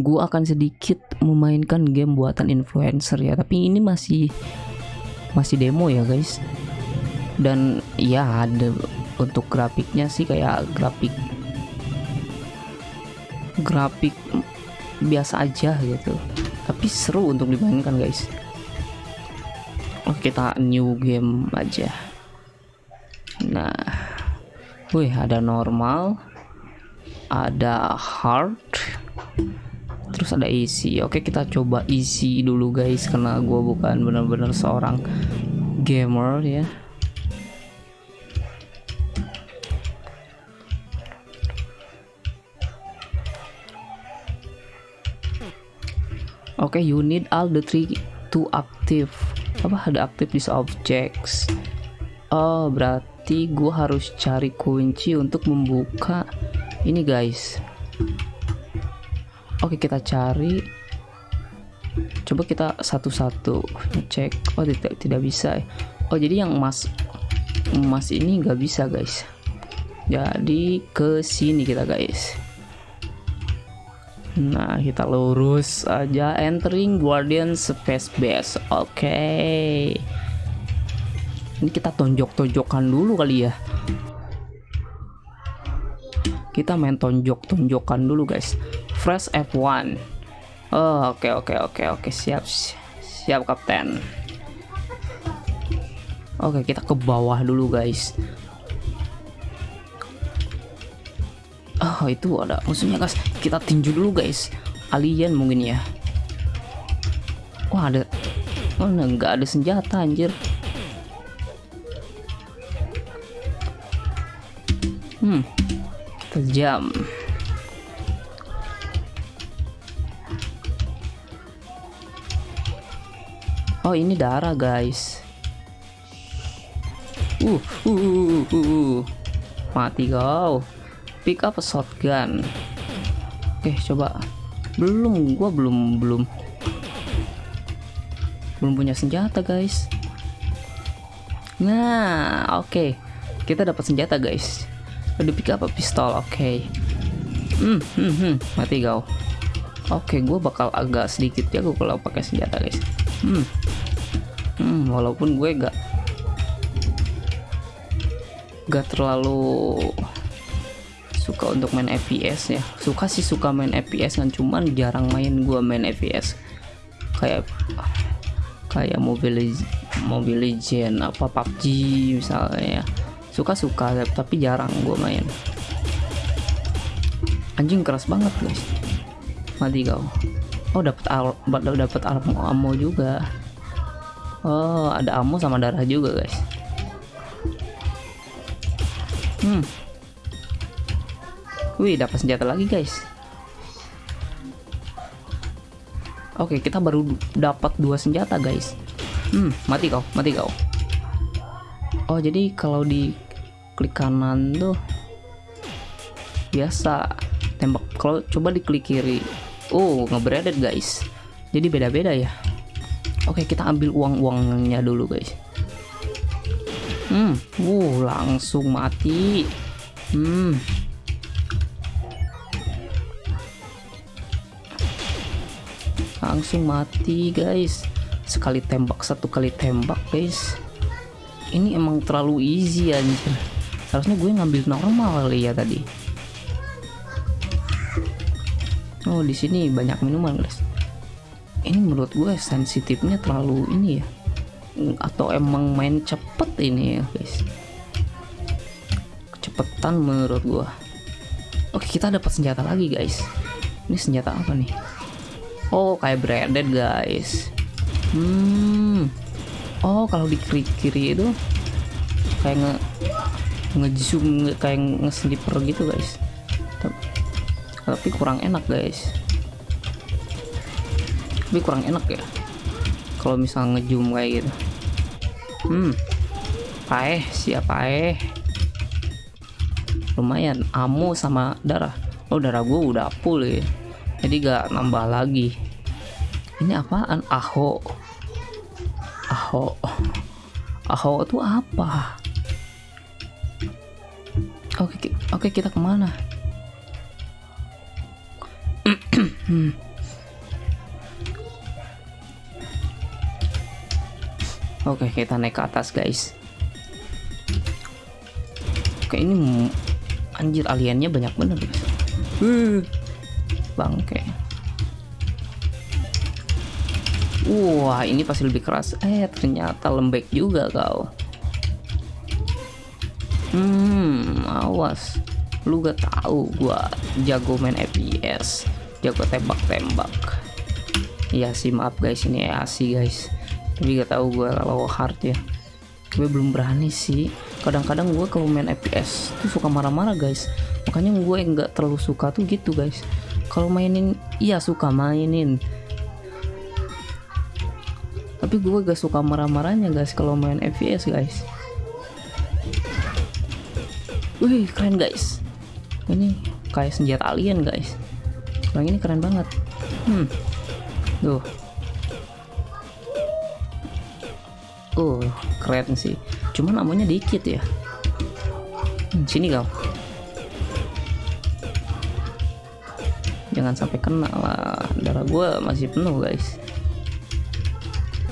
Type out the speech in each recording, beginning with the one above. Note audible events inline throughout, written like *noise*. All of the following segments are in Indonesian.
gua akan sedikit memainkan game buatan influencer ya tapi ini masih masih demo ya guys. Dan ya ada untuk grafiknya sih kayak grafik grafik biasa aja gitu. Tapi seru untuk dimainkan guys. Kita new game aja. Nah wih ada normal ada hard terus ada isi oke kita coba isi dulu guys karena gue bukan benar-benar seorang gamer ya Oke, okay, you need all the three to active. Apa ada active this objects? Oh, berarti gue harus cari kunci untuk membuka ini guys. Oke, kita cari. Coba kita satu-satu cek. Oh, tidak tidak bisa. Oh, jadi yang emas emas ini nggak bisa guys. Jadi ke sini kita guys. Nah, kita lurus aja entering Guardian Space Base. Oke. Okay. Ini kita tonjok-tonjokan dulu kali ya. Kita main tonjok-tonjokan dulu, guys. Fresh F1. Oh, oke okay, oke okay, oke okay, oke, siap. Siap, Kapten. Oke, kita ke bawah dulu, guys. Oh itu ada musuhnya guys Kita tinju dulu guys Alien mungkin ya Wah ada Oh nggak ada senjata anjir Hmm Kita Oh ini darah guys. Uh, uh, uh, uh, uh. Mati kau. Pick up a shotgun. Oke coba. Belum gua belum belum. Belum punya senjata guys. Nah oke. Okay. kita dapat senjata guys. Udah pick up a pistol oke. Okay. hmm, hmm, hmm, mati kau. Oke okay, gue bakal agak sedikit ya gue kalau pakai senjata guys. Hmm. Hmm walaupun gue gak gak terlalu suka untuk main FPS ya. Suka sih suka main FPS kan cuman jarang main gua main FPS kayak kayak Mobile Mobile Legend apa PUBG misalnya ya. Suka-suka tapi jarang gua main. Anjing keras banget guys. Mati kau. Oh dapat dapat ammo juga oh ada ammo sama darah juga guys hmm Wih, dapat senjata lagi, guys. Oke, kita baru dapat dua senjata, guys. Hmm, mati kau, mati kau. Oh, jadi kalau di klik kanan tuh biasa tembak. Kalau coba diklik kiri, oh ngebredet guys. Jadi beda-beda ya. Oke, kita ambil uang-uangnya dulu, guys. Hmm, uh, langsung mati. Hmm, langsung mati guys. Sekali tembak satu kali tembak guys. Ini emang terlalu easy anjir. Harusnya gue ngambil normal kali ya tadi. Oh di sini banyak minuman guys ini menurut gue sensitifnya terlalu ini ya. Atau emang main cepet ini ya guys. Kecepatan menurut gue oke kita dapat senjata lagi guys. Ini senjata apa nih? Oh kayak branded guys. Hmm. Oh kalau di kiri kiri itu kayak nge ngezoom kayak nge-sniper gitu guys. Tapi kurang enak guys tapi kurang enak ya. Kalau misal ngezoom kayak gitu. Hmm. Paeh siapa eh lumayan ammo sama darah. Oh darah gue udah full ya. Jadi gak nambah lagi. Ini apaan? Aho. Aho. Aho itu apa? Oke oke kita ke mana *clears throat* Oke, kita naik ke atas, guys. Oke, ini anjir aliennya banyak bener, guys. Uh, bangke. Wah, ini pasti lebih keras. Eh, ternyata lembek juga kau. Hmm, awas. Lu gak tahu gua jago main FPS, jago tembak-tembak. Iya sih, maaf guys, ini EASI guys. Tapi gak tahu gua kalau hard ya. Gue belum berani sih. Kadang-kadang gue kalau main FPS tuh suka marah-marah guys. Makanya gue nggak terlalu suka tuh gitu guys. Kalau mainin, iya suka mainin tapi gue gak suka marah-marahnya guys kalau main FPS guys wih keren guys ini kayak senjata alien guys yang ini keren banget hmm tuh oh keren sih. Cuman namanya dikit ya. Hmm, sini kau. Jangan sampai kena lah. Darah gue masih penuh guys.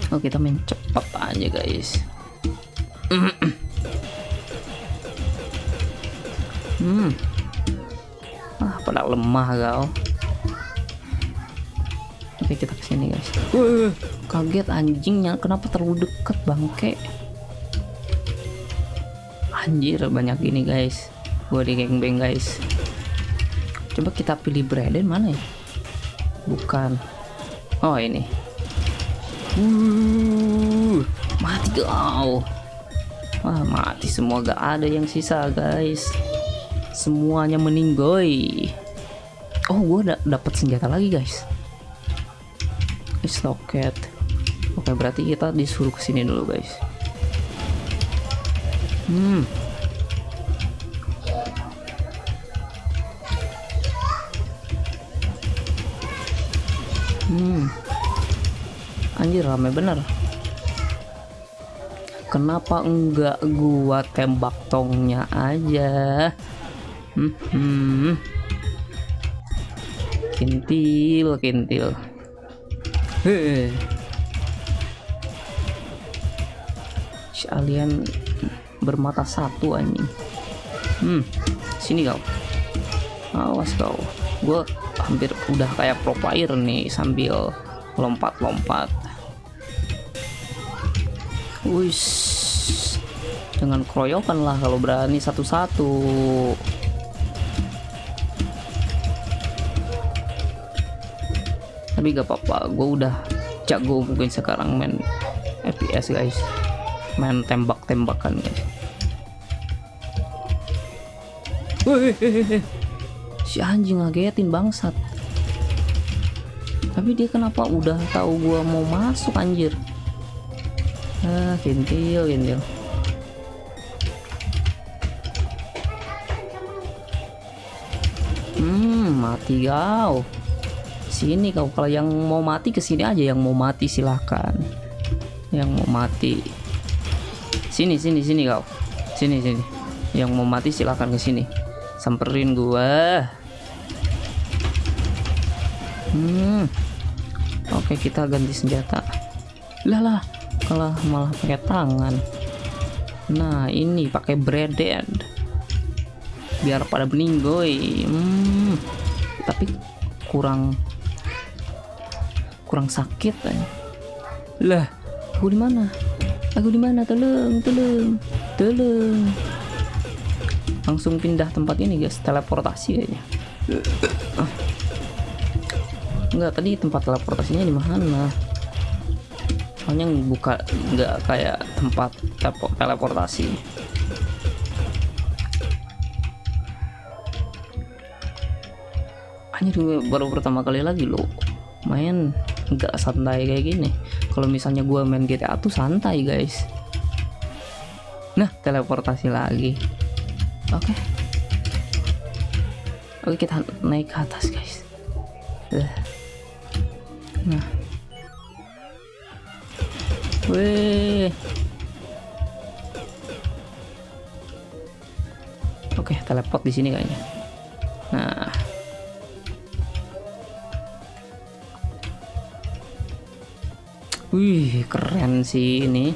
Oh kita main cepat aja guys. *clears throat* Hmm. Ah pada lemah kau oke kita ke sini guys. Uh, kaget anjingnya kenapa terlalu deket bangke? Anjir banyak gini guys. Gua di gangbang guys. Coba kita pilih Braden mana ya? Bukan. Oh ini. Uh, mati kau. Wah, mati semua. Gak ada yang sisa, guys. Semuanya meninggoy. Oh, gue dapat senjata lagi, guys. Stocket. Oke, berarti kita disuruh ke sini dulu, guys. Hmm. Hmm anjir rame bener kenapa enggak gua tembak tongnya aja hmm, hmm. kintil kintil Hehehe. si alien bermata satu anjing. Hmm sini kau. Awas kau. Gue hampir udah kayak pro player nih sambil lompat-lompat. Wis, dengan keroyokan lah kalau berani satu-satu. Tapi gak apa-apa, gue udah jago mungkin sekarang main FPS guys, main tembak-tembakan guys. Si anjing ngagetin bangsat. Tapi dia kenapa udah tahu gua mau masuk anjir? ah kintil kintil hmm mati kau sini kau kalau yang mau mati ke sini aja. Yang mau mati silahkan yang mau mati. Sini sini sini kau sini sini. Yang mau mati silahkan ke sini samperin gua. Hmm. Oke kita ganti senjata. Lah lah. Malah malah pakai tangan. Nah ini pakai breaded biar pada meninggoy hmm, tapi kurang kurang sakit eh. lah. Aku di mana? Aku di mana? Tolong tolong tolong. Langsung pindah tempat ini guys. Teleportasi aja. Enggak tadi tempat teleportasinya di mana? Soalnya buka nggak kayak tempat teleportasi. Hanya baru pertama kali lagi lo main nggak santai kayak gini kalau misalnya gue main GTA tuh santai guys nah teleportasi lagi oke okay. oke kita naik ke atas guys nah Wih. Oke, teleport di sini kayaknya. Nah. Wih, keren sih ini.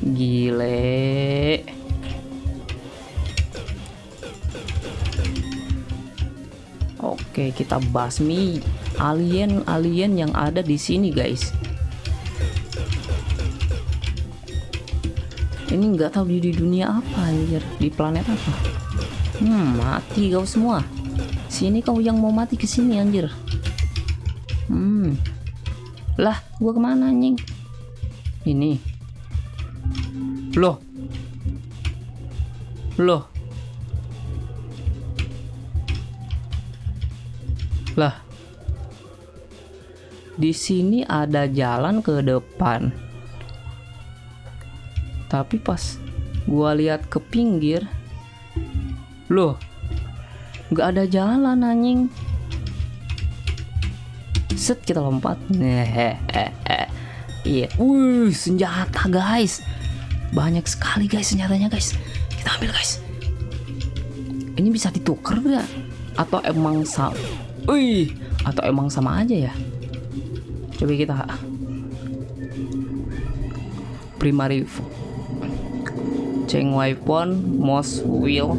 Gile. Oke, kita basmi alien-alien yang ada di sini, guys. Ini nggak tahu di, dunia apa anjir, di planet apa. Hmm, mati kau semua. Sini kau yang mau mati ke sini anjir. Hmm. Lah, gua ke mana anjing? Ini. Loh. Loh. Lah. Di sini ada jalan ke depan. Tapi pas gua lihat ke pinggir, loh, nggak ada jalan anjing. Set kita lompat. Iya. Wih, senjata guys. Banyak sekali guys senjatanya guys. Kita ambil guys. Ini bisa ditukar gak? Atau emang sama? Wih, atau emang sama aja ya? Coba kita primary Cheng weapon most wheel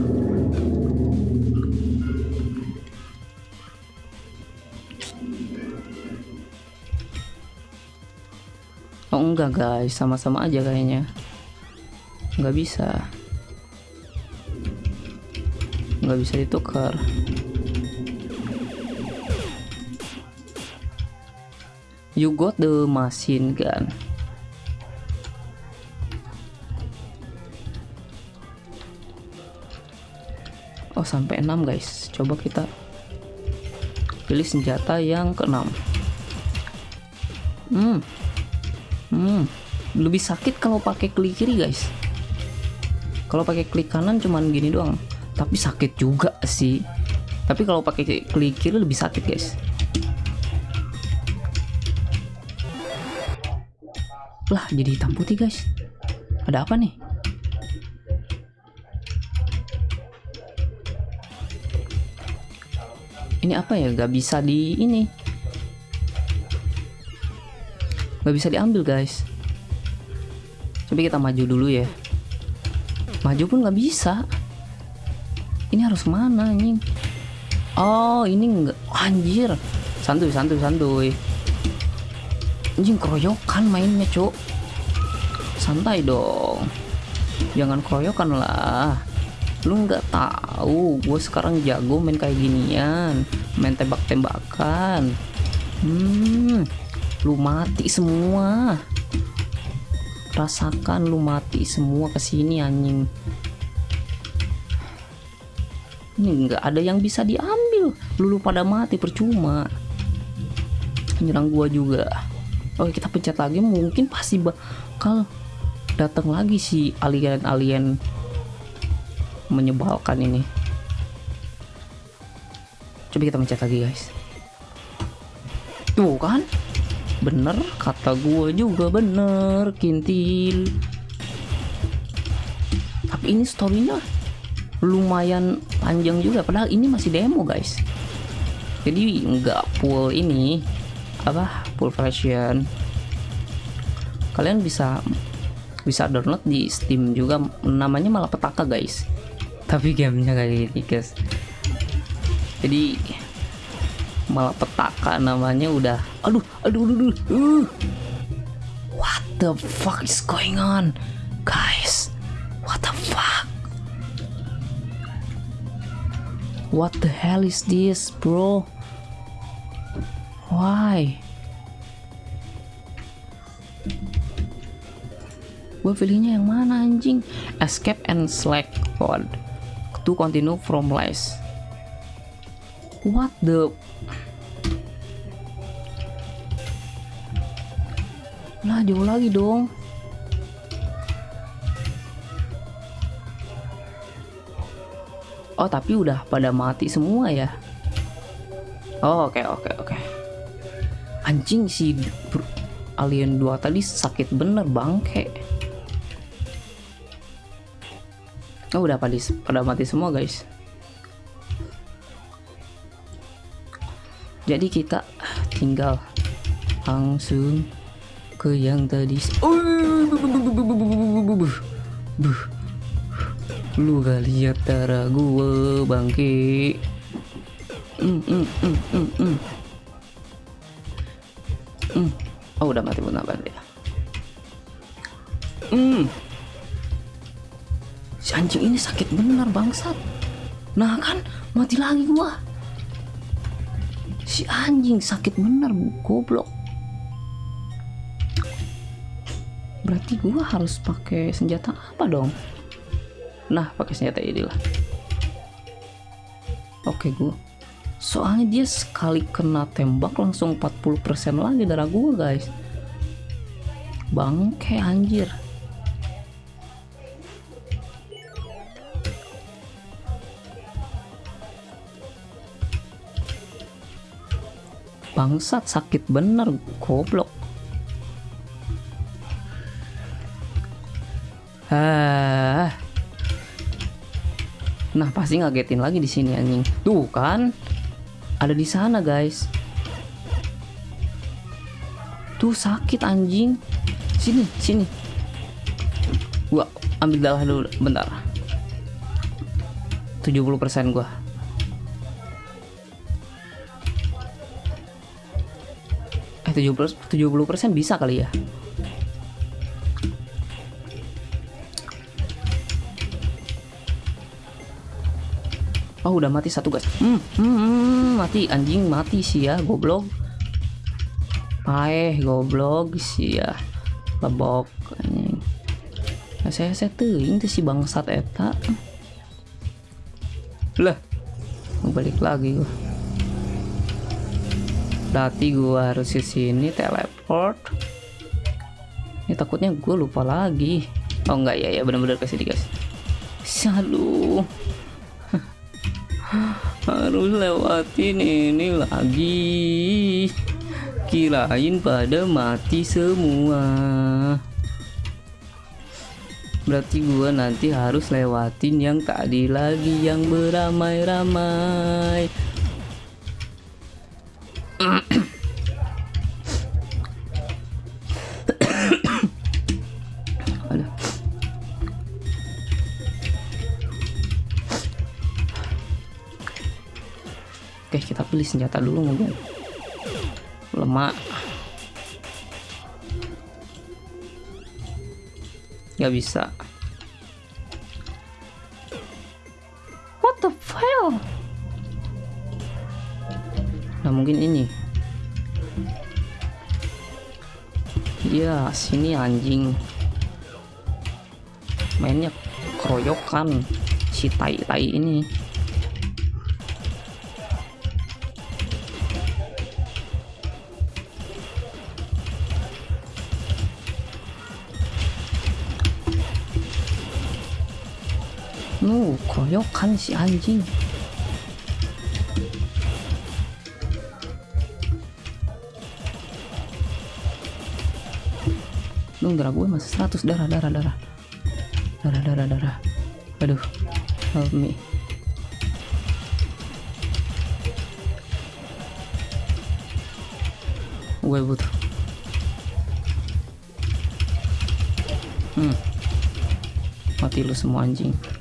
Oh enggak guys, sama-sama aja kayaknya. Nggak bisa. Nggak bisa ditukar. You got the machine gun. Oh sampai 6 guys. Coba kita pilih senjata yang keenam. Hmm, Hmm, lebih sakit kalau pakai klik kiri guys. Kalau pakai klik kanan cuman gini doang, tapi sakit juga sih. Tapi kalau pakai klik kiri lebih sakit guys. Lah jadi hitam putih guys. Ada apa nih? Ini apa ya? Gak bisa di ini nggak bisa diambil guys. Coba kita maju dulu ya. Maju pun nggak bisa. Ini harus mana anjing? Oh ini nggak anjir. Santuy santuy santuy. Anjing keroyokan mainnya cuk. Santai dong. Jangan keroyokan lah. Lu nggak tahu gue sekarang jago main kayak ginian. Main tembak-tembakan. Hmm lu mati semua. Rasakan lu mati semua ke sini anjing. Ini nggak ada yang bisa diambil. Lu, pada mati percuma. Menyerang gua juga. Oke kita pencet lagi. Mungkin pasti bakal datang lagi si alien-alien menyebalkan ini. Coba kita pencet lagi guys. Tuh kan bener kata gue juga bener kintil. Tapi ini storynya lumayan panjang juga padahal ini masih demo guys. Jadi nggak full ini apa full version. Kalian bisa bisa download di Steam juga namanya malah petaka guys. Tapi gamenya kayak gini guys. Jadi malah petaka namanya udah aduh aduh aduh, aduh. Uh. what the fuck is going on guys? What the fuck? What the hell is this bro? Why? Gue pilihnya yang mana anjing? Escape and select pod. To continue from last what the Lah jauh lagi dong. Oh tapi udah pada mati semua ya. Oh oke okay, oke okay, oke. Okay. Anjing si alien 2 tadi sakit bener bangke. Oh udah pada, pada mati semua guys. Jadi kita tinggal langsung ke yang tadi Lu gak lihat darah gue bangke. Mm, mm, mm, mm, mm. Mm. Oh udah mati benar dia. Hmm. Si anjing ini sakit benar bangsat. Nah kan mati lagi gua. Si anjing sakit benar goblok. Berarti gua harus pakai senjata apa dong? Nah, pakai senjata ini lah. Oke, gua. Soalnya dia sekali kena tembak langsung 40% lagi darah gua, guys. Bangke anjir. Bangsat sakit bener goblok. Ah. Nah, pasti ngagetin lagi di sini anjing. Tuh kan. Ada di sana, guys. Tuh sakit anjing. Sini, sini. Gua ambil darah dulu bentar. 70% gua. Eh 70 70% bisa kali ya. Oh udah mati satu guys. Hmm, hmm, hmm, mati anjing mati sih ya goblok. Paeh goblok sih ya. Lebok anjing. Saya saya tuh si bangsat eta. Lah. Balik lagi gua. Berarti gua harus ke sini teleport. Ini takutnya gue lupa lagi. Oh enggak ya ya benar-benar ke sini guys. Aduh *laughs* harus lewatin ini lagi kirain pada mati semua berarti gua nanti harus lewatin yang tadi lagi yang beramai-ramai Oke kita pilih senjata dulu mungkin Lemak. Gak bisa. What the hell Nah mungkin ini. Ya sini anjing. Mainnya keroyokan Si tai-tai ini Nu, koyokan si anjing. Nung darah gue masih 100 darah darah darah. Darah darah darah. Aduh. Help me. Gue butuh. Hmm. Mati lu semua anjing.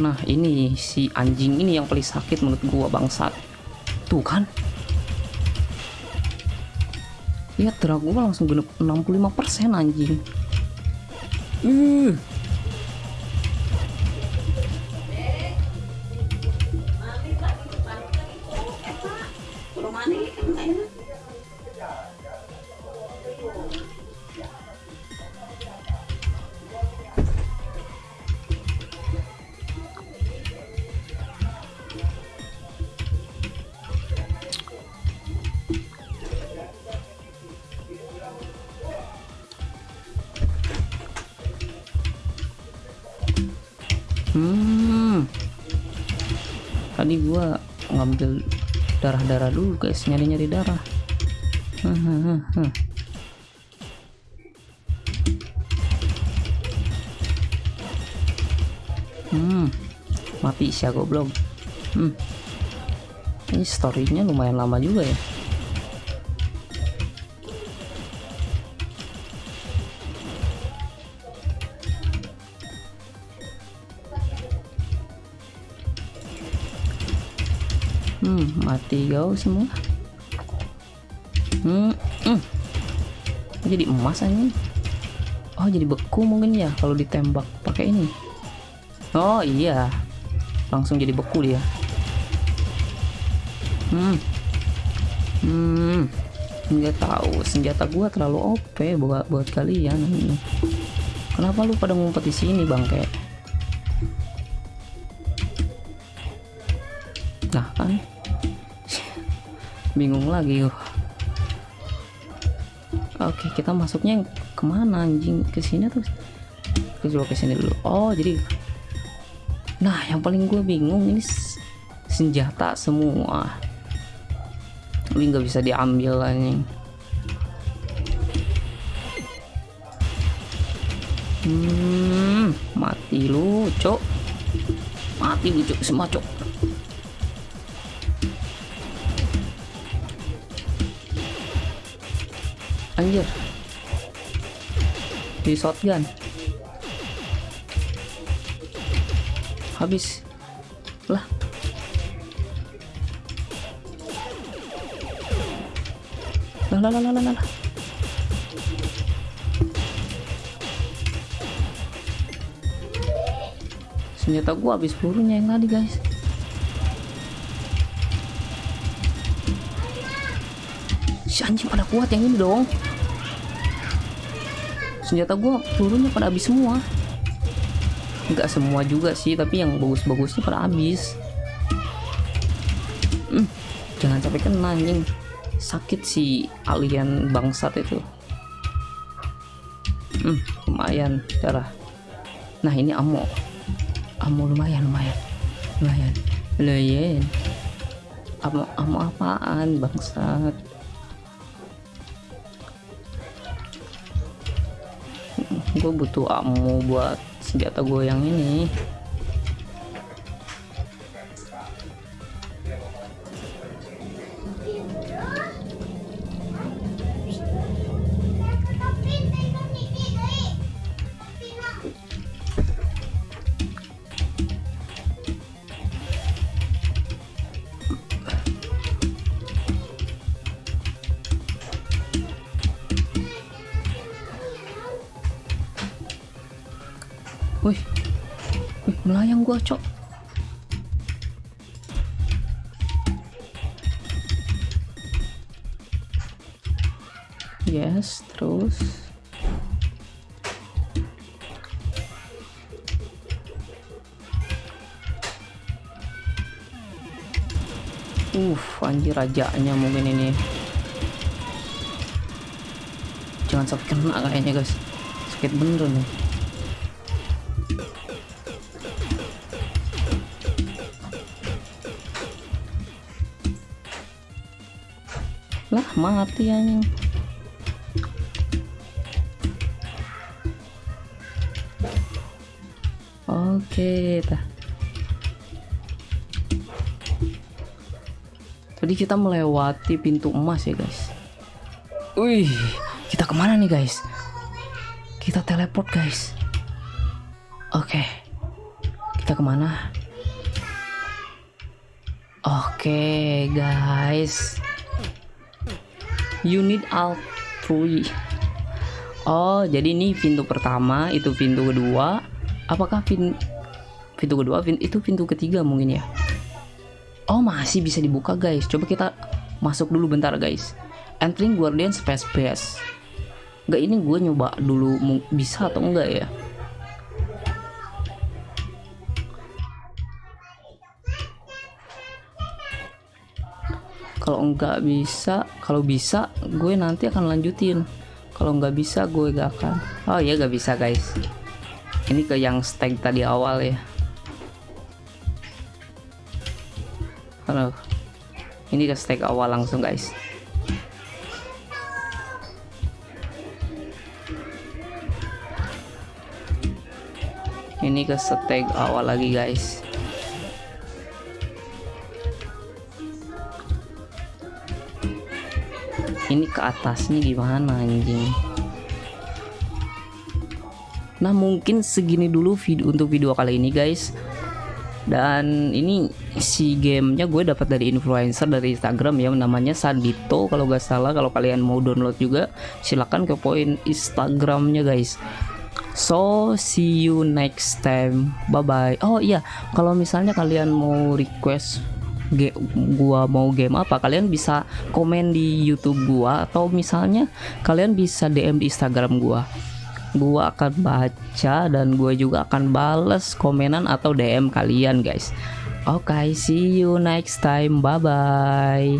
Nah ini si anjing ini yang paling sakit menurut gua bangsat. Tuh kan. Lihat darah gua langsung genep 65% anjing. Uh. Darah-darah dulu guys, nyari-nyari darah. Hmm. Mati sih goblok. Hmm. Ini storynya lumayan lama juga ya. Hmm mati kau semua. Hmm, hmm. jadi emas ini oh jadi beku mungkin ya kalau ditembak pakai ini. Oh iya. Langsung jadi beku dia. Hmm. Hmm. Nggak tahu senjata gua terlalu OP buat buat kalian kenapa lu pada ngumpet di sini bang bingung lagi yuk oke kita masuknya ke mana anjing? Ke sini tuh coba ke sini dulu. Oh jadi nah yang paling gue bingung ini senjata semua. Ini nggak bisa diambil anjing. Hmm mati lu cok mati lu cok semua cok anjir. Di shotgun. Habis. Lah. Lah lah lah lah lah senjata gua habis pelurunya yang tadi guys si anjing pada kuat yang ini dong. Senjata gua pelurunya pada habis semua. Enggak semua juga sih tapi yang bagus-bagusnya pada habis. Hmm, jangan sampai kena anjing. Sakit si alien bangsat itu. Hmm, lumayan darah. Nah ini ammo. Ammo lumayan lumayan. Lumayan. Lumayan. Ammo ammo apaan bangsat gue butuh ammo buat senjata gue yang ini melayang gua cok. Yes, terus. Uh, anjir rajanya mungkin ini. Jangan sampai kena kayaknya guys. Sakit bener nih. Lah mati anjing. Oke tah tadi kita melewati pintu emas ya guys. Wih kita ke mana nih guys? Kita teleport guys. Oke kita ke mana? Oke guys unit alt 3 oh jadi ini pintu pertama itu pintu kedua. Apakah pin pintu kedua pin itu pintu ketiga mungkin ya? Oh masih bisa dibuka guys. Coba kita masuk dulu bentar guys. Entering guardian space base. Enggak ini gue nyoba dulu bisa atau enggak ya kalau enggak bisa kalau bisa gue nanti akan lanjutin. Kalau nggak bisa gue gak akan. Oh ya gak bisa guys. Ini ke yang stag tadi awal ya. Halo. Ini ke stag awal langsung guys. Ini ke stag awal lagi guys ini ke atasnya gimana anjing? Nah mungkin segini dulu video untuk video kali ini guys. Dan ini si gamenya gue dapat dari influencer dari Instagram ya namanya Sandito kalau gak salah. Kalau kalian mau download juga silahkan ke poin Instagramnya guys. So see you next time. Bye bye oh iya. Kalau misalnya kalian mau request gua mau game apa kalian bisa komen di YouTube gua atau misalnya kalian bisa DM di Instagram gua. Gua akan baca dan gua juga akan bales komenan atau DM kalian guys. Oke okay, see you next time. Bye bye